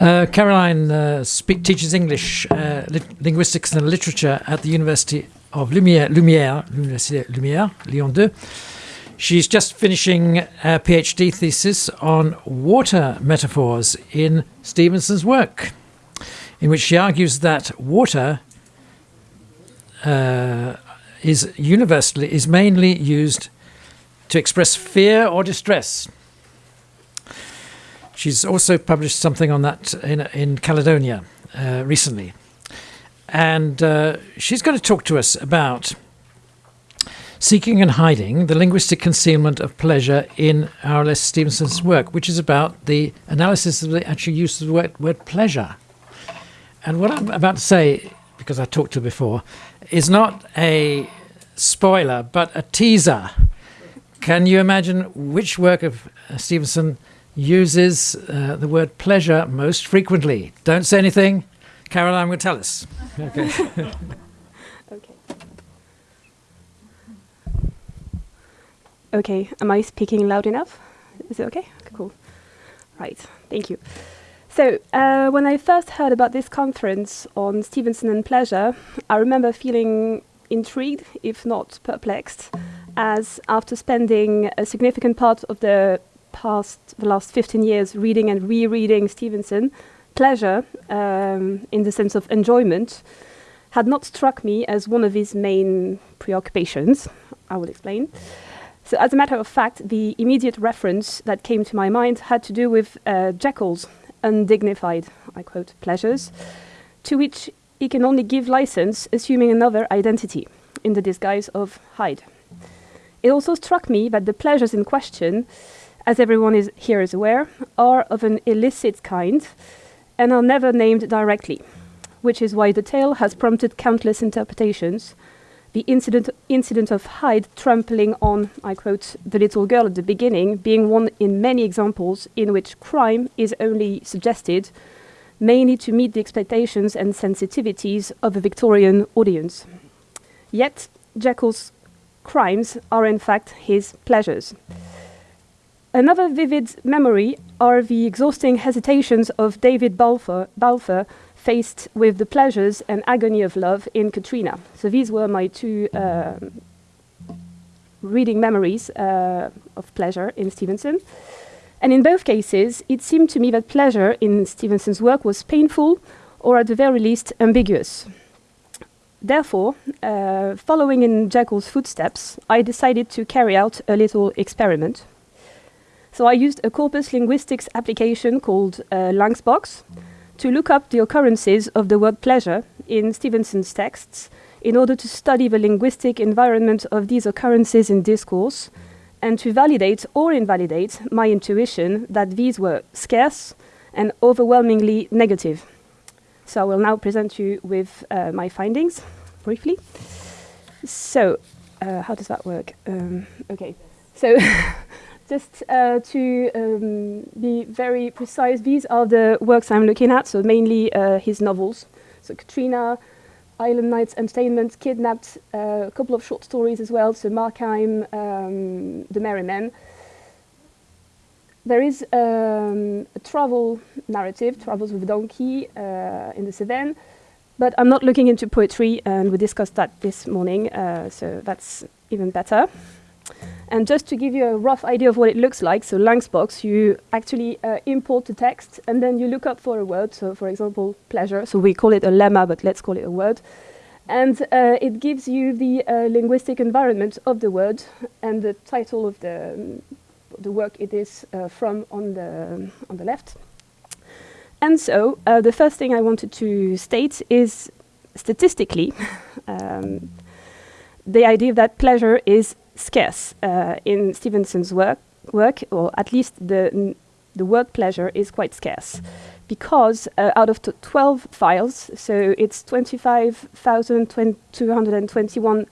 Uh, Caroline uh, speak, teaches English, uh, linguistics and literature at the University of Lumière, Lumière, L'Université Lumière, Lyon 2. She's just finishing a PhD thesis on water metaphors in Stevenson's work, in which she argues that water uh, is universally is mainly used to express fear or distress. She's also published something on that in, in Caledonia uh, recently. And uh, she's going to talk to us about seeking and hiding the linguistic concealment of pleasure in R.L.S. Stevenson's work, which is about the analysis of the actual use of the word, word pleasure. And what I'm about to say, because I talked to her before, is not a spoiler, but a teaser. Can you imagine which work of uh, Stevenson uses uh, the word pleasure most frequently? Don't say anything. Caroline will tell us. Okay. okay. Okay, am I speaking loud enough? Is it okay? okay cool. Right, thank you. So, uh, when I first heard about this conference on Stevenson and pleasure, I remember feeling intrigued, if not perplexed, as after spending a significant part of the past, the last 15 years reading and rereading Stevenson, pleasure, um, in the sense of enjoyment, had not struck me as one of his main preoccupations. I will explain. So, as a matter of fact, the immediate reference that came to my mind had to do with uh, Jekyll's undignified, I quote, pleasures, to which he can only give license assuming another identity in the disguise of Hyde. It also struck me that the pleasures in question, as everyone is here is aware, are of an illicit kind and are never named directly, which is why the tale has prompted countless interpretations. The incident, incident of Hyde trampling on, I quote, the little girl at the beginning, being one in many examples in which crime is only suggested mainly to meet the expectations and sensitivities of a Victorian audience. Yet, Jekyll's crimes are in fact his pleasures. Another vivid memory are the exhausting hesitations of David Balfour, Balfour faced with the pleasures and agony of love in Catriona. So these were my two uh, reading memories uh, of pleasure in Stevenson. And in both cases, it seemed to me that pleasure in Stevenson's work was painful or at the very least ambiguous. Therefore, uh, following in Jekyll's footsteps, I decided to carry out a little experiment. So I used a corpus linguistics application called uh, LancsBox to look up the occurrences of the word pleasure in Stevenson's texts in order to study the linguistic environment of these occurrences in discourse and to validate or invalidate my intuition that these were scarce and overwhelmingly negative. So I will now present you with uh, my findings briefly. So, uh, how does that work? Um, okay, so just uh, to um, be very precise, these are the works I'm looking at, so mainly uh, his novels. So Catriona, Island Nights Entertainment, Kidnapped, uh, a couple of short stories as well, so Markheim, um, The Merry Men. There is um, a travel narrative, Travels with a Donkey uh, in the Cevennes, but I'm not looking into poetry, and we discussed that this morning, uh, so that's even better. And just to give you a rough idea of what it looks like, so LancsBox, you actually uh, import the text and then you look up for a word. So, for example, pleasure. So we call it a lemma, but let's call it a word. And uh, it gives you the uh, linguistic environment of the word and the title of the, um, the work it is uh, from on the, on the left. And so uh, the first thing I wanted to state is statistically um, the idea that pleasure is scarce uh, in Stevenson's work, work, or at least the, the word pleasure is quite scarce. Because uh, out of 12 files, so it's 25,221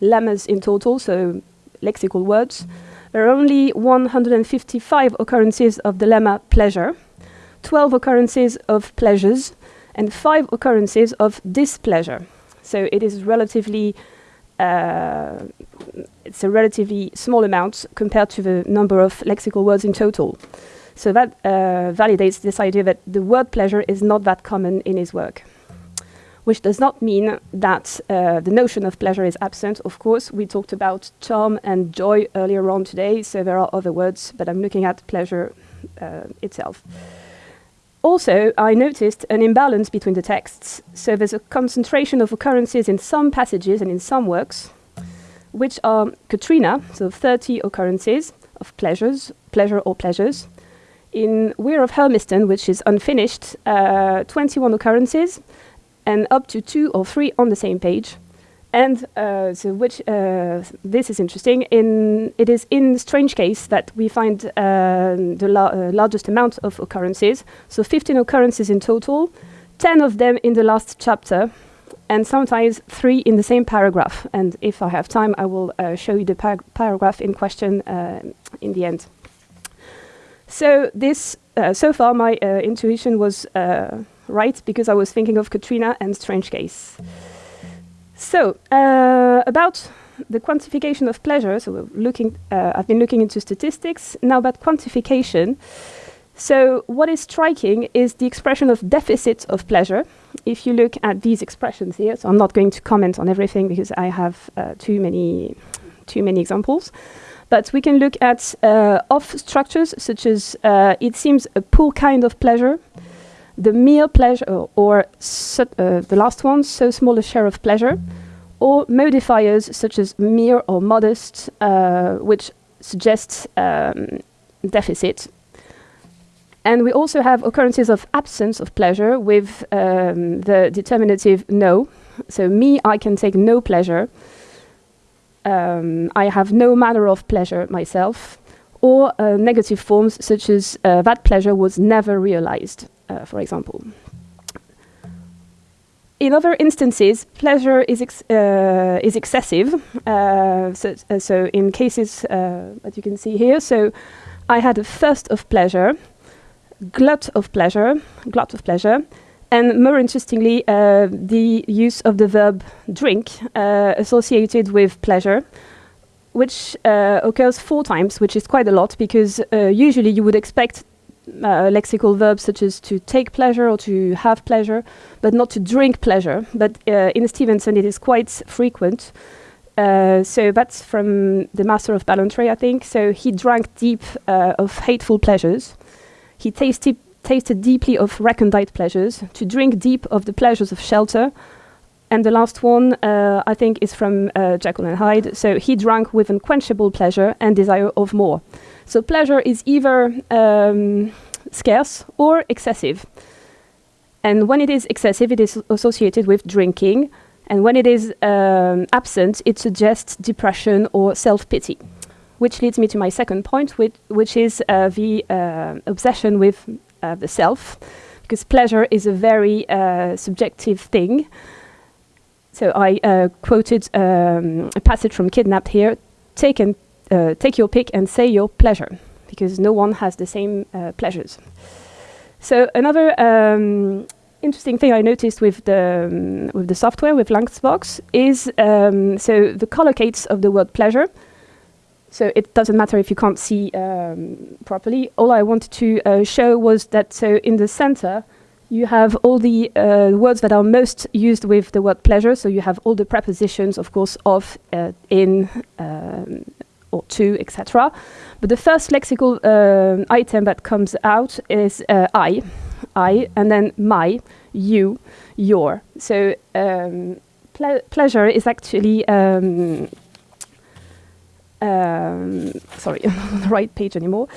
lemmas in total, so lexical words, there are only 155 occurrences of the lemma pleasure, 12 occurrences of pleasures, and 5 occurrences of displeasure. So it is relatively it's a relatively small amount compared to the number of lexical words in total. So that uh, validates this idea that the word pleasure is not that common in his work. Which does not mean that uh, the notion of pleasure is absent. Of course, we talked about charm and joy earlier on today, so there are other words, but I'm looking at pleasure uh, itself. Also, I noticed an imbalance between the texts. So there's a concentration of occurrences in some passages and in some works, which are Catriona, so 30 occurrences of pleasures, pleasure or pleasures. In Weir of Hermiston, which is unfinished, uh, 21 occurrences, and up to two or three on the same page. And uh, so, which uh, this is interesting. In it is in Strange Case that we find uh, the la uh, largest amount of occurrences. So, 15 occurrences in total, 10 of them in the last chapter, and sometimes three in the same paragraph. And if I have time, I will uh, show you the par paragraph in question uh, in the end. So this, so far, my intuition was right because I was thinking of Catriona and Strange Case. So uh, about the quantification of pleasure. So looking. Uh, I've been looking into statistics now about quantification. So what is striking is the expression of deficit of pleasure. If you look at these expressions here, so I'm not going to comment on everything because I have uh, too many, too many examples. But we can look at uh, off structures such as uh, it seems a poor kind of pleasure, the mere pleasure, or, or uh, the last one, so small a share of pleasure, or modifiers such as mere or modest, uh, which suggests um, deficit. And we also have occurrences of absence of pleasure with um, the determinative no. So me, I can take no pleasure. Um, I have no manner of pleasure myself. Or uh, negative forms such as uh, that pleasure was never realized uh, for example. In other instances, pleasure is, ex uh, is excessive. Uh, so, uh, so, in cases uh, that you can see here, so I had a thirst of pleasure, glut of pleasure, glut of pleasure, and more interestingly, uh, the use of the verb drink associated with pleasure, which occurs four times, which is quite a lot because usually you would expect uh, lexical verbs such as to take pleasure or to have pleasure, but not to drink pleasure. But uh, in Stevenson, it is quite frequent. Uh, so that's from the Master of Ballantrae, I think. So he drank deep uh, of hateful pleasures. He tasted, tasted deeply of recondite pleasures. To drink deep of the pleasures of shelter. And the last one, uh, I think, is from uh, Jekyll and Hyde. So he drank with unquenchable pleasure and desire of more. So pleasure is either um, scarce or excessive. And when it is excessive, it is associated with drinking. And when it is um, absent, it suggests depression or self pity. Which leads me to my second point, which, which is uh, the uh, obsession with uh, the self. Because pleasure is a very uh, subjective thing. So I uh, quoted um, a passage from Kidnapped here. Taken uh, take your pick and say your pleasure, because no one has the same uh, pleasures. So another um, interesting thing I noticed with the um, with the software with Languagebox is um, so the collocates of the word pleasure. So it doesn't matter if you can't see um, properly. All I wanted to uh, show was that so in the center you have all the uh, words that are most used with the word pleasure. So you have all the prepositions, of course, of, uh, in, um, or to, etc. But the first lexical uh, item that comes out is uh, I, I, and then my, you, your. So um, ple pleasure is actually um, um, sorry, not on the right page anymore.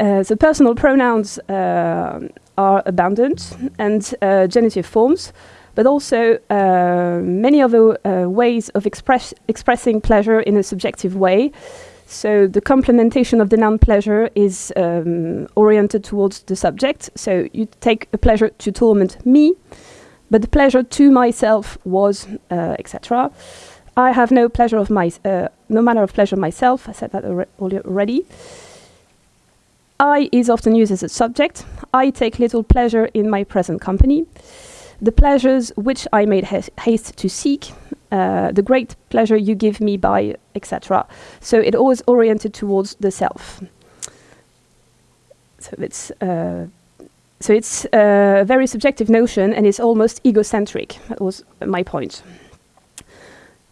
Uh, so personal pronouns uh, are abandoned and uh, genitive forms, but also uh, many other uh, ways of express expressing pleasure in a subjective way. So the complementation of the noun pleasure is um, oriented towards the subject. So you take a pleasure to torment me, but the pleasure to myself was, uh, etc. I have no pleasure of my, uh, no manner of pleasure myself. I said that already. I is often used as a subject. I take little pleasure in my present company. The pleasures which I made haste to seek uh, the great pleasure you give me by, etc. So it always oriented towards the self. So it's uh, so it's a very subjective notion and it's almost egocentric. That was my point.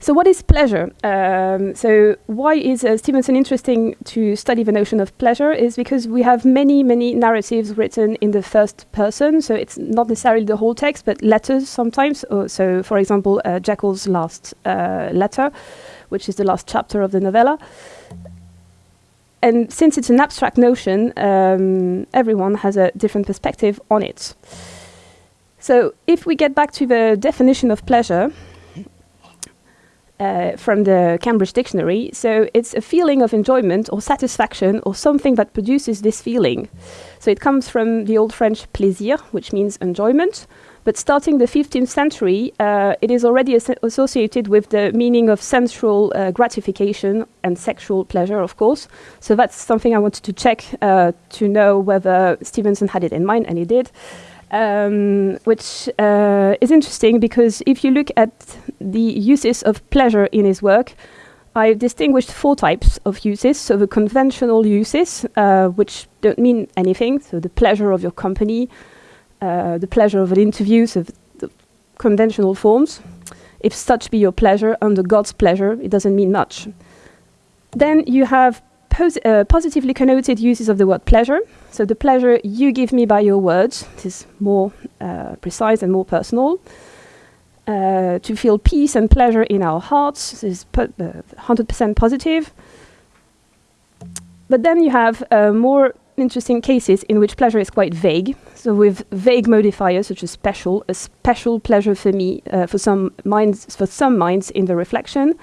So what is pleasure? Um, so why is uh, Stevenson interesting to study the notion of pleasure is because we have many, many narratives written in the first person. So it's not necessarily the whole text, but letters sometimes. Uh, so for example, uh, Jekyll's last uh, letter, which is the last chapter of the novella. And since it's an abstract notion, um, everyone has a different perspective on it. So if we get back to the definition of pleasure, uh, from the Cambridge Dictionary. So it's a feeling of enjoyment or satisfaction or something that produces this feeling. So it comes from the Old French plaisir, which means enjoyment. But starting the 15th century, uh, it is already as associated with the meaning of sensual uh, gratification and sexual pleasure, of course. So that's something I wanted to check uh, to know whether Stevenson had it in mind, and he did um, which uh, is interesting because if you look at the uses of pleasure in his work, I've distinguished four types of uses. So the conventional uses, uh, which don't mean anything, so the pleasure of your company, uh, the pleasure of an interview, so the conventional forms. If such be your pleasure, under God's pleasure, it doesn't mean much. Then you have uh, positively connoted uses of the word pleasure. So the pleasure you give me by your words is more uh, precise and more personal. Uh, to feel peace and pleasure in our hearts is 100% uh, positive. But then you have uh, more interesting cases in which pleasure is quite vague. So with vague modifiers such as special, a special pleasure for me, uh, for some minds, for some minds in the reflection,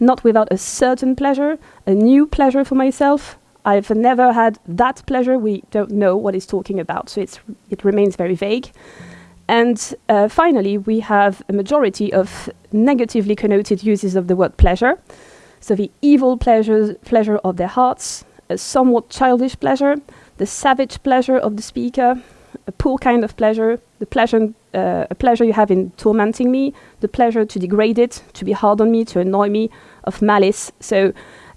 not without a certain pleasure, a new pleasure for myself. I've never had that pleasure. We don't know what he's talking about, so it's, it remains very vague. And uh, finally, we have a majority of negatively connoted uses of the word pleasure. So the evil pleasure, pleasure of their hearts, a somewhat childish pleasure, the savage pleasure of the speaker, a poor kind of pleasure, the pleasure, uh, a pleasure you have in tormenting me, the pleasure to degrade it, to be hard on me, to annoy me, of malice. So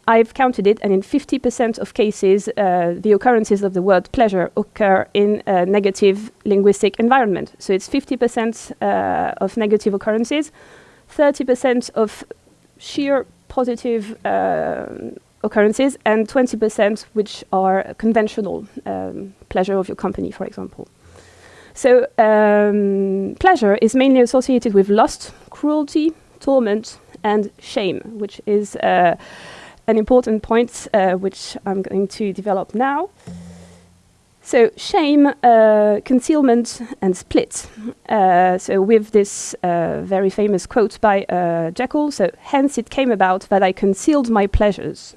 I've counted it, and in 50% of cases, uh, the occurrences of the word pleasure occur in a negative linguistic environment. So it's 50% uh, of negative occurrences, 30% of sheer positive uh, occurrences, and 20% which are conventional um, pleasure of your company, for example. So um, pleasure is mainly associated with lust, cruelty, torment, and shame, which is uh, an important point uh, which I'm going to develop now. So shame, uh, concealment, and split. Uh, so with this uh, very famous quote by uh, Jekyll, so hence it came about that I concealed my pleasures.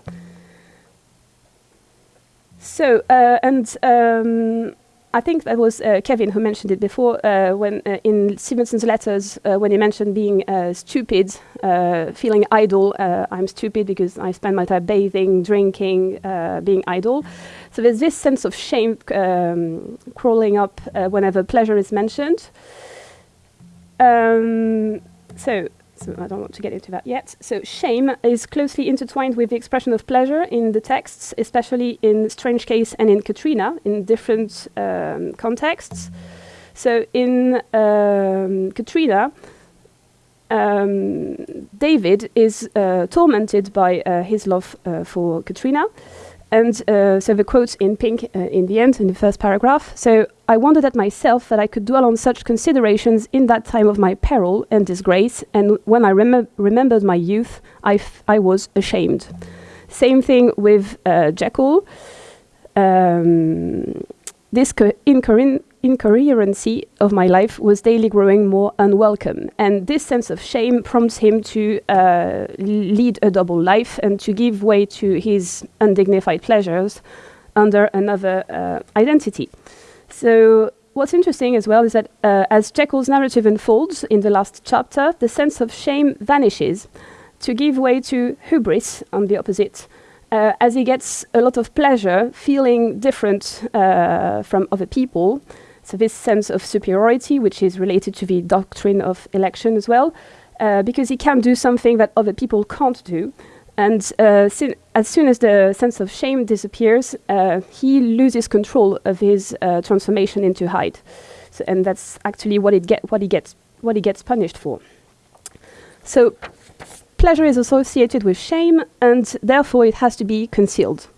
So, uh, and um, I think that was uh, Kevin who mentioned it before uh, when uh, in Stevenson's letters uh, when he mentioned being uh, stupid, uh, feeling idle. I'm stupid because I spend my time bathing, drinking, being idle. So there's this sense of shame um, crawling up whenever pleasure is mentioned. Um, so so I don't want to get into that yet. So shame is closely intertwined with the expression of pleasure in the texts, especially in Strange Case and in Catriona, in different um, contexts. So in um, Catriona, um, David is uh, tormented by uh, his love uh, for Catriona, and uh, so the quotes in pink uh, in the end, in the first paragraph. So I wondered at myself that I could dwell on such considerations in that time of my peril and disgrace, and when I rem remembered my youth, I, I was ashamed. Same thing with uh, Jekyll. Um, this incoherent incoherency of my life was daily growing more unwelcome. And this sense of shame prompts him to uh, lead a double life and to give way to his undignified pleasures under another uh, identity. So what's interesting as well is that uh, as Jekyll's narrative unfolds in the last chapter, the sense of shame vanishes to give way to hubris on the opposite. Uh, as he gets a lot of pleasure feeling different uh, from other people, so this sense of superiority, which is related to the doctrine of election as well, uh, because he can do something that other people can't do. And uh, as soon as the sense of shame disappears, uh, he loses control of his uh, transformation into Hyde, so, and that's actually what it get what he gets what he gets punished for. So, pleasure is associated with shame, and therefore it has to be concealed.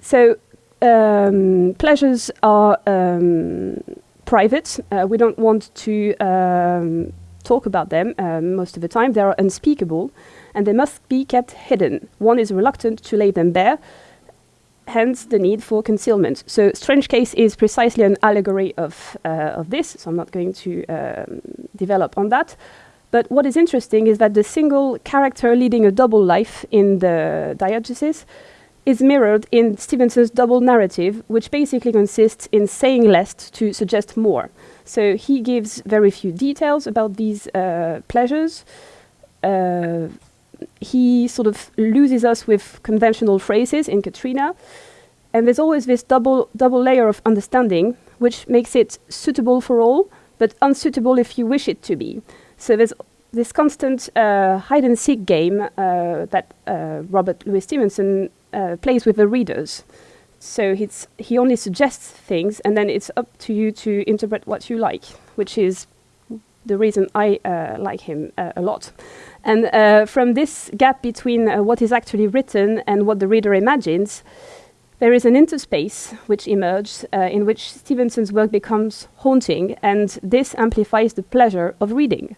So, um, pleasures are um, private. Uh, we don't want to um, talk about them um, most of the time. They are unspeakable and they must be kept hidden. One is reluctant to lay them bare, hence the need for concealment. So, Strange Case is precisely an allegory of, uh, of this, so I'm not going to um, develop on that. But what is interesting is that the single character leading a double life in the diegesis is mirrored in Stevenson's double narrative, which basically consists in saying less to suggest more. So he gives very few details about these uh, pleasures. Uh, he sort of loses us with conventional phrases in Catriona. And there's always this double, double layer of understanding, which makes it suitable for all, but unsuitable if you wish it to be. So there's this constant uh, hide and seek game uh, that uh, Robert Louis Stevenson uh, plays with the readers. So he only suggests things, and then it's up to you to interpret what you like, which is the reason I uh, like him uh, a lot. And uh, from this gap between uh, what is actually written and what the reader imagines, there is an interspace which emerges uh, in which Stevenson's work becomes haunting, and this amplifies the pleasure of reading.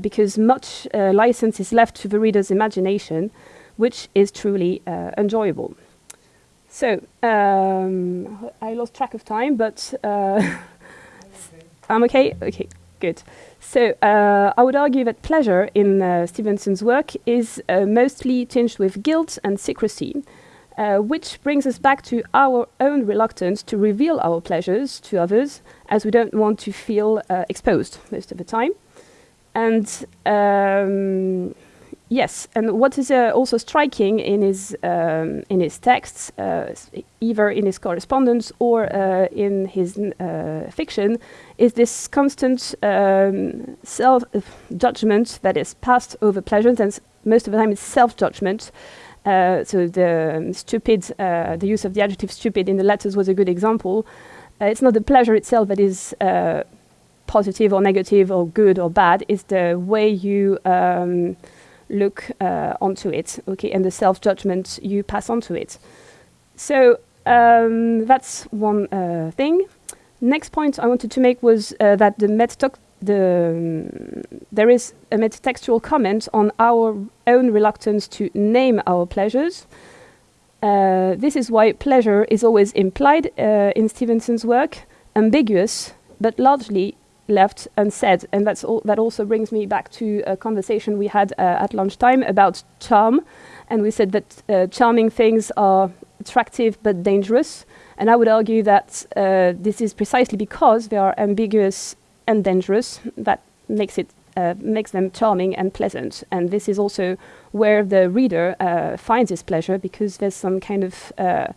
Because much license is left to the reader's imagination, which is truly enjoyable. So um, I lost track of time, but uh, I'm okay. Okay, good. So uh, I would argue that pleasure in uh, Stevenson's work is uh, mostly tinged with guilt and secrecy, uh, which brings us back to our own reluctance to reveal our pleasures to others, as we don't want to feel uh, exposed most of the time. And um, Yes, and what is uh, also striking in his um, in his texts, uh, either in his correspondence or uh, in his uh, fiction, is this constant um, self judgment that is passed over pleasures, and most of the time it's self judgment. Uh, so the um, stupid, uh, the use of the adjective "stupid" in the letters was a good example. it's not the pleasure itself that is positive or negative or good or bad; it's the way you um, look uh, onto it, okay, and the self judgment you pass onto it. So um, that's one uh, thing. Next point I wanted to make was uh, that the metatalk the um, there is a metatextual comment on our own reluctance to name our pleasures. Uh, this is why pleasure is always implied uh, in Stevenson's work, ambiguous, but largely left unsaid. And that's all, that also brings me back to a conversation we had uh, at lunchtime about charm. And we said that uh, charming things are attractive but dangerous. And I would argue that uh, this is precisely because they are ambiguous and dangerous that makes it uh, makes them charming and pleasant. And this is also where the reader uh, finds his pleasure because there's some kind of uh,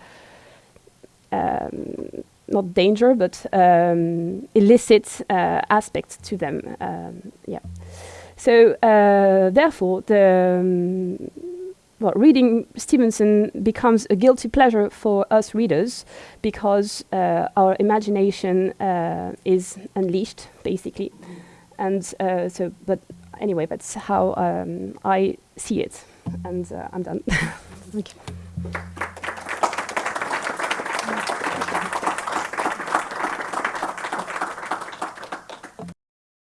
um, not danger, but um, illicit uh, aspects to them. Um, yeah. So uh, therefore, the um, well, reading Stevenson becomes a guilty pleasure for us readers because uh, our imagination uh, is unleashed, basically. And uh, so, but anyway, that's how um, I see it. And uh, I'm done. Thank you.